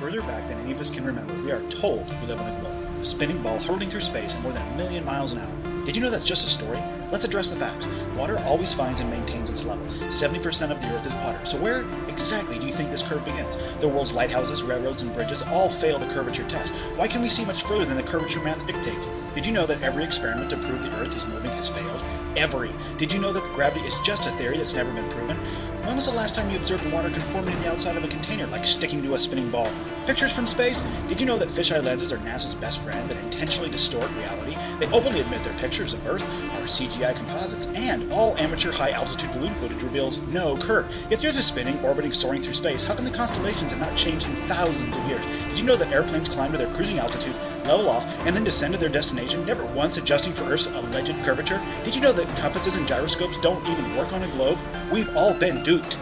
further back than any of us can remember, we are told we live on a globe, a spinning ball hurtling through space at more than a million miles an hour. Did you know that's just a story? Let's address the facts. Water always finds and maintains its level. 70% of the Earth is water. So where exactly do you think this curve begins? The world's lighthouses, railroads, and bridges all fail the curvature test. Why can we see much further than the curvature math dictates? Did you know that every experiment to prove the Earth is moving has failed? Every. Did you know that gravity is just a theory that's never been proven? When was the last time you observed water conforming to the outside of a container, like sticking to a spinning ball? Pictures from space? Did you know that fisheye lenses are NASA's best friend that intentionally distort reality? They openly admit their pictures of Earth are CGI composites, and all amateur high-altitude balloon footage reveals no curve. If the Earth is spinning, orbiting, soaring through space, how come the constellations have not changed in thousands of years? Did you know that airplanes climb to their cruising altitude, level off, and then descend to their destination, never once adjusting for Earth's alleged curvature? Did you know that compasses and gyroscopes don't even work on a globe? We've all been duped.